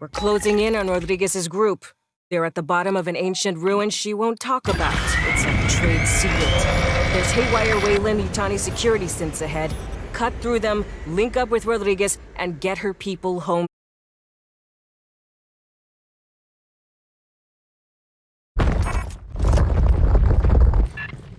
We're closing in on Rodriguez's group. They're at the bottom of an ancient ruin she won't talk about. It's a trade secret. There's Haywire Weyland Yutani security synths ahead. Cut through them, link up with Rodriguez, and get her people home.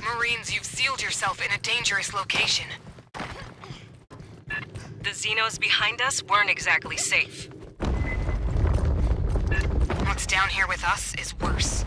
Marines, you've sealed yourself in a dangerous location. The Xenos behind us weren't exactly safe. What's down here with us is worse.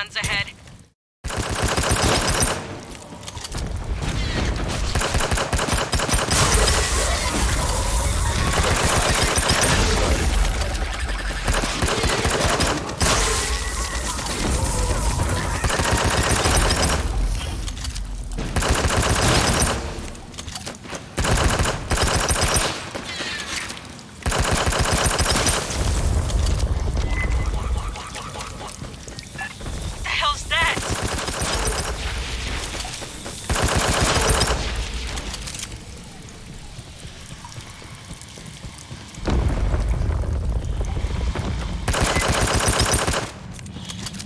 Guns ahead. the hell's that?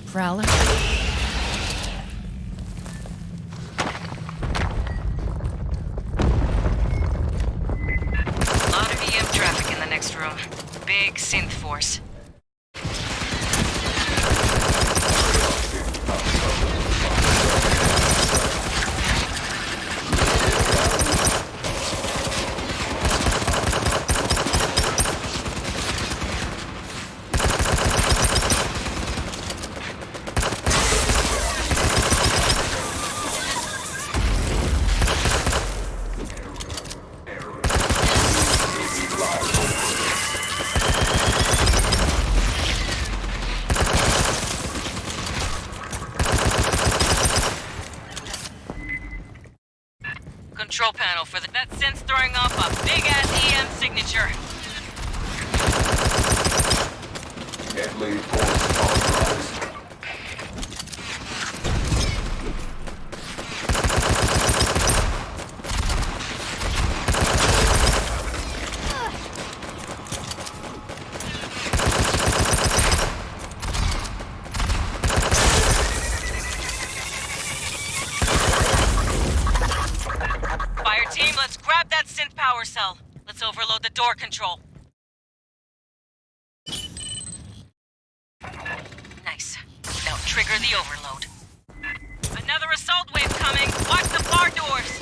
Prowler? doors. Control panel for the... That throwing off a big-ass EM signature. Force authorized. Fire team, let's grab that synth power cell. Let's overload the door control. Nice. Now trigger the overload. Another assault wave coming. Watch the bar doors.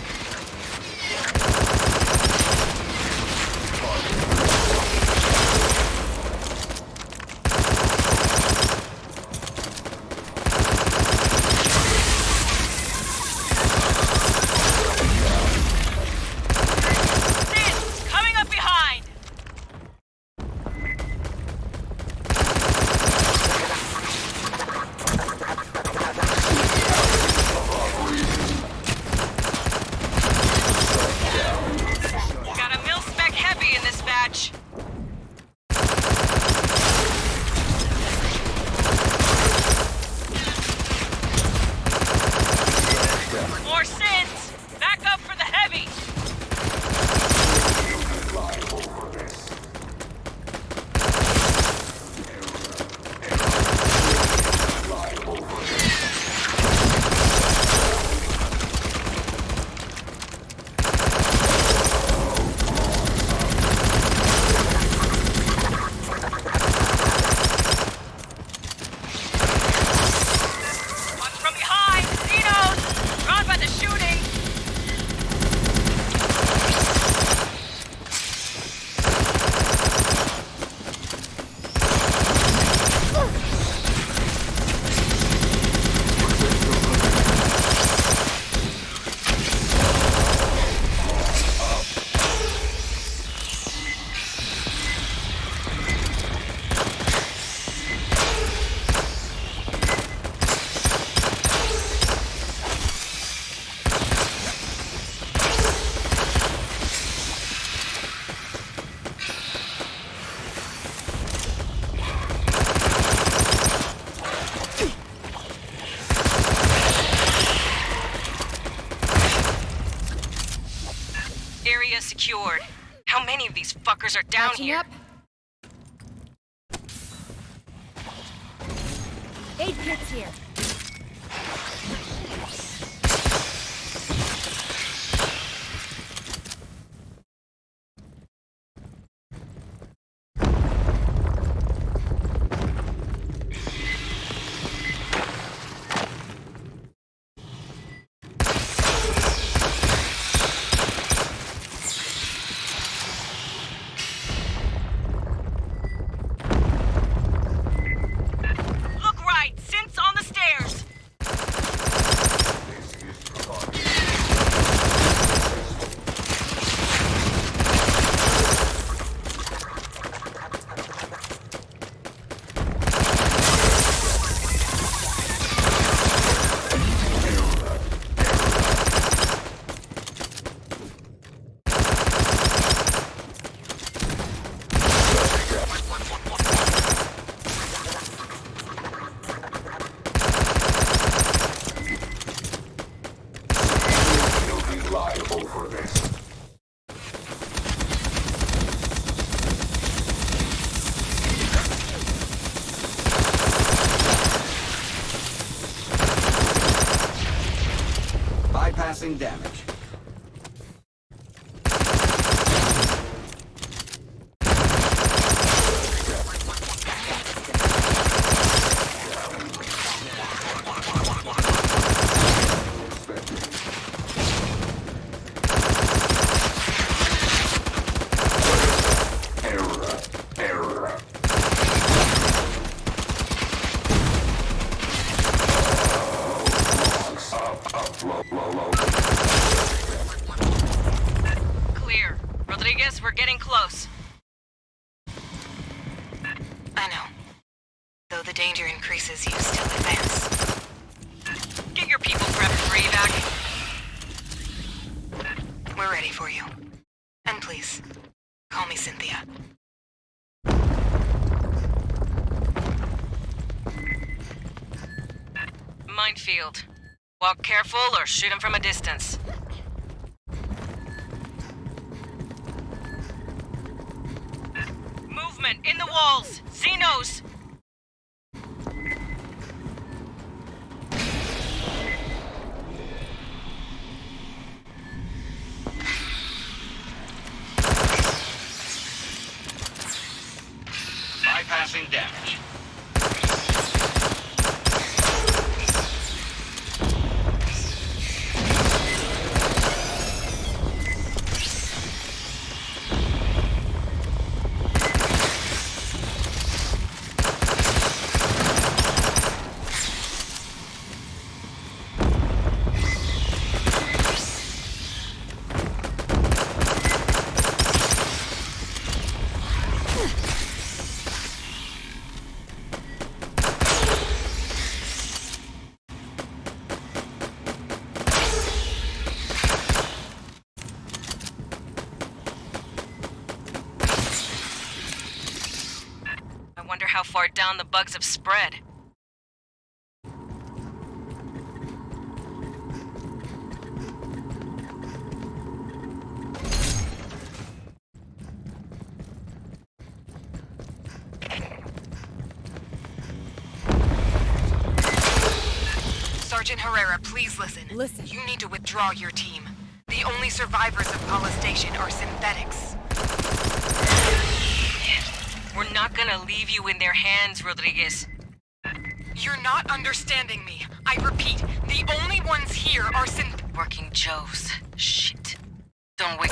Are down Patching here? up. Aid kits here. Look right! Synths on the stairs! You'll be liable for. Bypassing damage. wants you to still advance. Get your people prepped for evac. We're ready for you. And please, call me Cynthia. Minefield. Walk careful or shoot him from a distance. Movement in the walls! Xenos! The bugs have spread. Sergeant Herrera, please listen. Listen. You need to withdraw your team. The only survivors of Pala Station are synthetics. We're not gonna leave you in their hands, Rodriguez. You're not understanding me. I repeat, the only ones here are synth- Working Joes. Shit. Don't wait.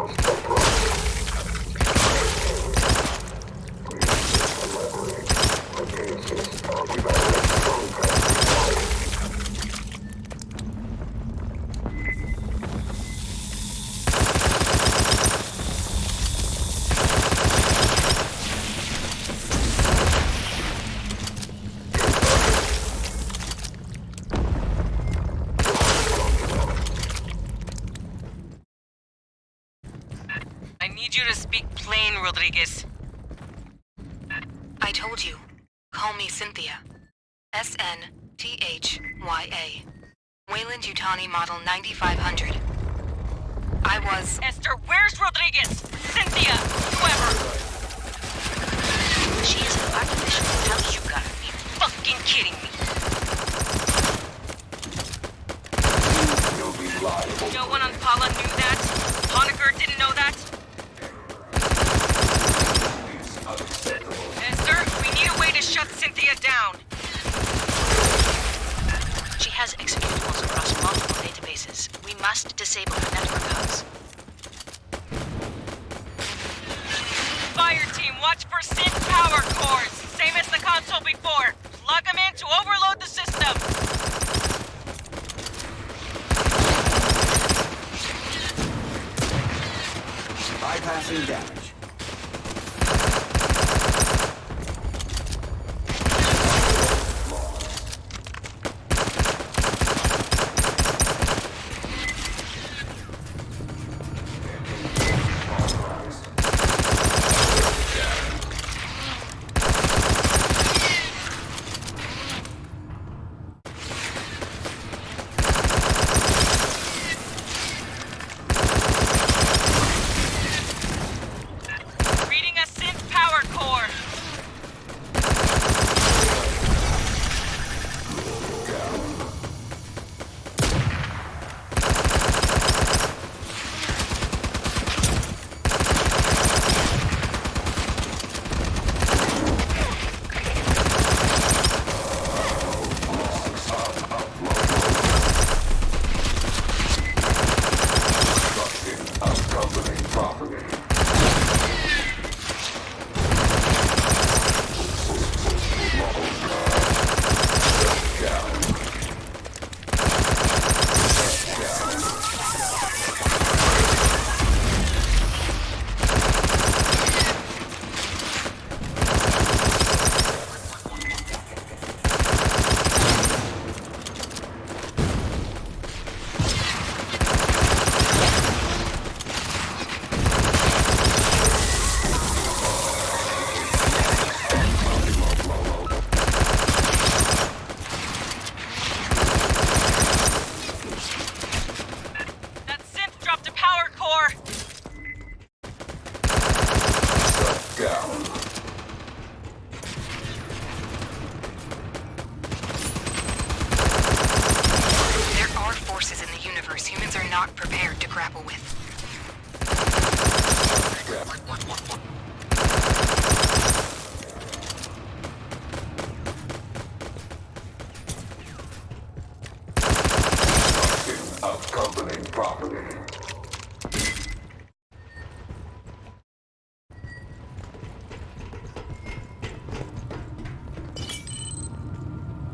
I I told you. Call me Cynthia. S-N-T-H-Y-A. Weyland Yutani Model 9500. I was... Esther, where's Rodriguez? Cynthia! Whoever! She is an artificial intelligence. You gotta be fucking kidding me. You'll be liable. No one on Pala knew that? Honecker didn't know that? It's unacceptable. Esther, we need a way to shut Cynthia down. She has executables across multiple databases. We must disable her network hubs. Fire team, watch for synth power cores. Same as the console before. Plug them in to overload the system. Bypassing damage.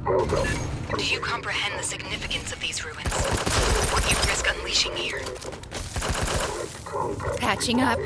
Do you comprehend the significance of these ruins? What you risk unleashing here? Patching up.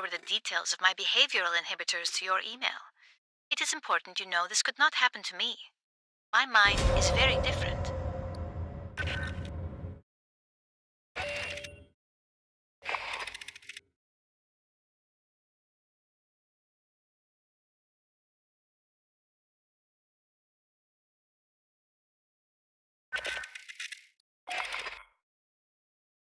forward the details of my behavioral inhibitors to your email. It is important you know this could not happen to me. My mind is very different.